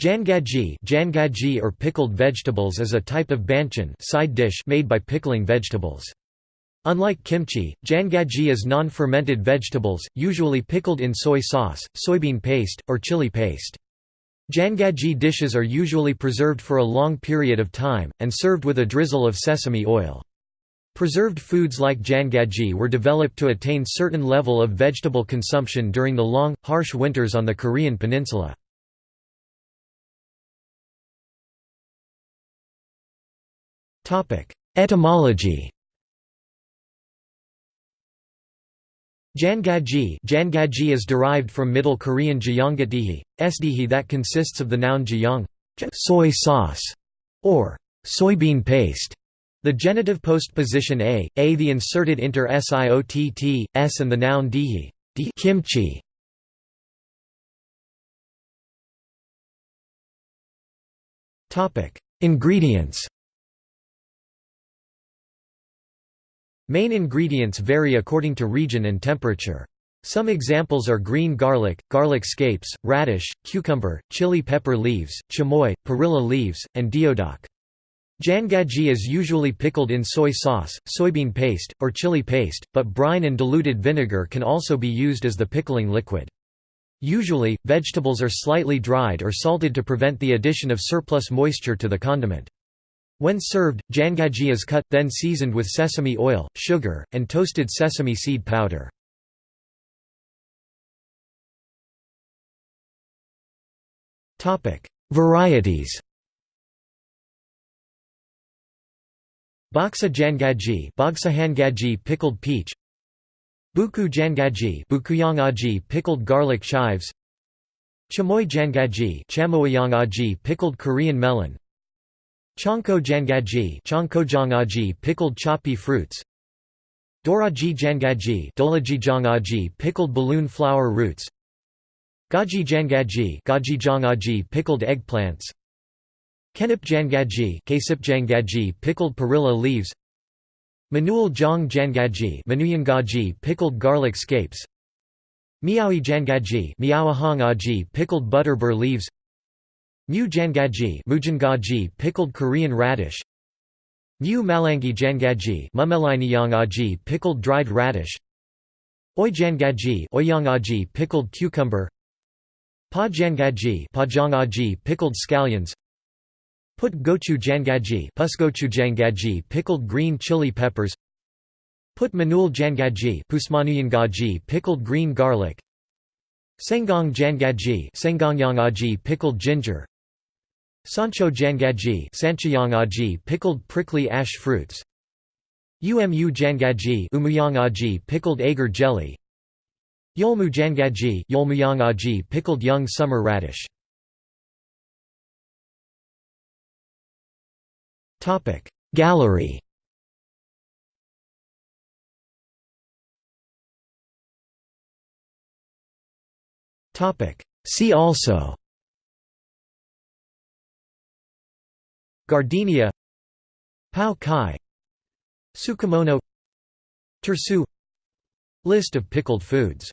Jangaji, jangaji or pickled vegetables is a type of banchan side dish made by pickling vegetables. Unlike kimchi, jangaji is non-fermented vegetables, usually pickled in soy sauce, soybean paste, or chili paste. Jangaji dishes are usually preserved for a long period of time, and served with a drizzle of sesame oil. Preserved foods like jangaji were developed to attain certain level of vegetable consumption during the long, harsh winters on the Korean peninsula. Etymology Jangaji Jangaji is derived from Middle Korean jyeonggatdihi, sdihi that consists of the noun jyeong soy sauce, or soybean paste. The genitive postposition a, a the inserted inter siott, s and the noun dihi kimchi. Ingredients Main ingredients vary according to region and temperature. Some examples are green garlic, garlic scapes, radish, cucumber, chili pepper leaves, chamoy, perilla leaves, and deodeok. Jangaji is usually pickled in soy sauce, soybean paste, or chili paste, but brine and diluted vinegar can also be used as the pickling liquid. Usually, vegetables are slightly dried or salted to prevent the addition of surplus moisture to the condiment. When served, jangaji is cut, then seasoned with sesame oil, sugar, and toasted sesame seed powder. Varieties. Baksa jangaji, hangaji pickled peach. Buku jangaji, bukuyangaji pickled garlic chives. Chamoy jangaji, chamoyangaji pickled Korean melon Chonko jangaji Chonkojangaji pickled choppy fruits. Doraji jangaji Dolajijangaji pickled balloon flower roots. Gaji jangaji Gajijangaji pickled eggplants. Kenip jangaji Kasip pickled perilla leaves. Manuel jang jangaji Manuyangaji pickled garlic scapes. Miaoi jangaji Miawahangaji pickled butterbur leaves Mu jangaji Mujangaji pickled Korean radish. Mu malangi jangaji pickled dried radish. Oi jangaji Oyangaji pickled cucumber. Pa jangaji Pajangaji pickled scallions. Put gochu jangaji Pusgochu jangaji pickled green chili peppers. Put manul jangaji Pusmanuyangaji pickled green garlic. Sengang jangaji Sengangyangaji pickled ginger Sancho jangaji pickled prickly ash fruits. Umu jangaji pickled agar jelly. Yolmu jangaji pickled young summer radish. Topic Gallery. See also Gardenia Pao cai Tsukemono Tersu. List of pickled foods